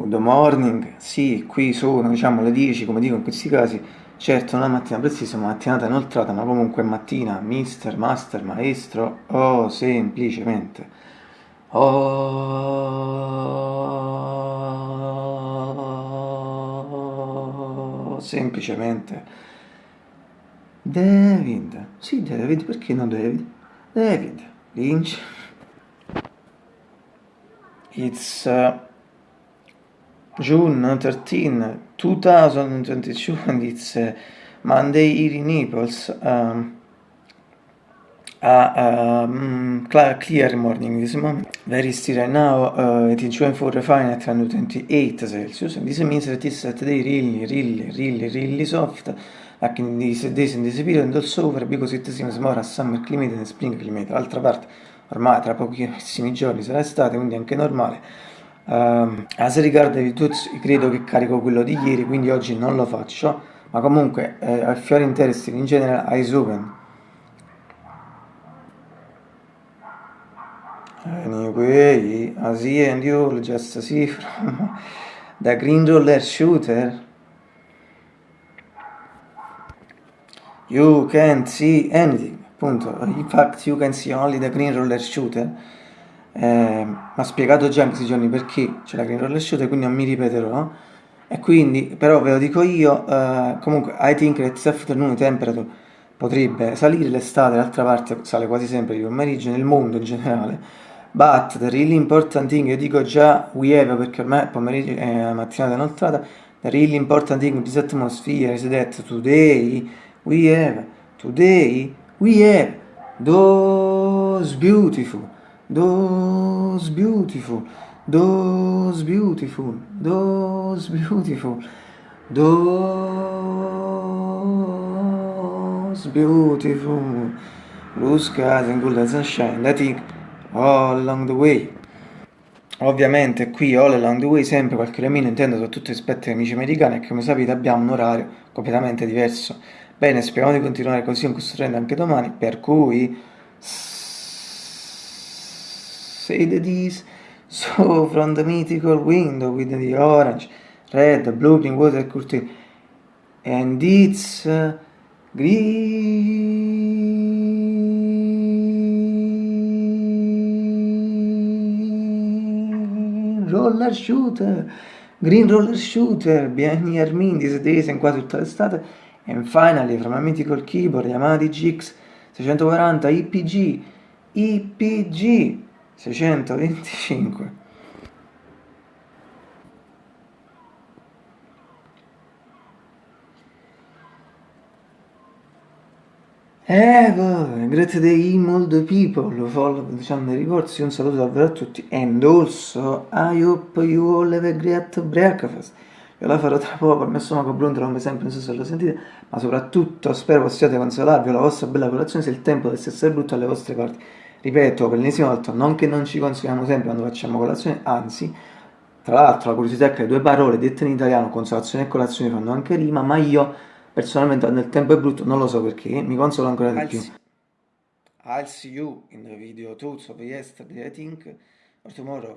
Good morning, sì, qui sono diciamo le 10 come dico in questi casi, certo non è mattina precisa ma mattinata inoltrata ma comunque mattina, mister, master, maestro, oh semplicemente, oh semplicemente, David, sì David, perché no David? David, Lynch, it's... Uh, June 13, 2022, and it's uh, Monday here in Naples. Um, a um, clear morning this moment. Very still right now, uh, it is June 4 fine at 128 Celsius. And this means that it's today really, really, really, really soft. Like in these days in this period and also over because it seems more a summer climate than spring climate. D'altra parte, ormai tra pochissimi giorni sarà estate, quindi è anche normale Uh, as riguarda i tuts, credo che carico quello di ieri, quindi oggi non lo faccio, ma comunque eh, al fiore interesting in generale eyes open. Anyway, as he and you just see from the green roller shooter, you can't see anything, appunto, in fact you can see only the green roller shooter, eh, mi ha spiegato già in questi giorni perché c'è la green roller shooter, quindi non mi ripeterò. E quindi, però ve lo dico io, eh, comunque, I think that this afternoon temperature potrebbe salire l'estate, d'altra parte sale quasi sempre di pomeriggio nel mondo in generale. But the really important thing, io dico già we have perché ormai pomeriggio è la mattinata inoltrata, the really important thing in this atmosphere is that today we have, today we have those beautiful those beautiful, those beautiful, those beautiful, those beautiful blue skies and golden sunshine think all along the way. Ovviamente qui all along the way sempre qualche remino intendo soprattutto rispetto agli amici americani e come sapete abbiamo un orario completamente diverso. Bene, speriamo di continuare così in questo trend anche domani, per cui these so from the mythical window with the orange, red, blue, green water curtain and it's uh, green roller shooter green roller shooter mean these days in quasi tutta l'estate. And finally from a mythical keyboard Yamaha DGX 640 IPG IPG 625 Eh, grazie dei mold people, follow the channel ricorsi, un saluto davvero a tutti. And also I hope you all have a great breakfast. Io la farò tra poco, il mio stomaco brontola come sempre, non so se lo sentite ma soprattutto spero possiate consolarvi la vostra bella colazione se il tempo deve essere brutto alle vostre parti ripeto per l'ennesima volta, non che non ci consoliamo sempre quando facciamo colazione, anzi, tra l'altro la curiosità è che le due parole dette in italiano, consolazione e colazione, fanno anche rima, ma io personalmente il tempo è brutto non lo so perché, mi consolo ancora di più. I'll see you in the video tools of yesterday, I think, or tomorrow.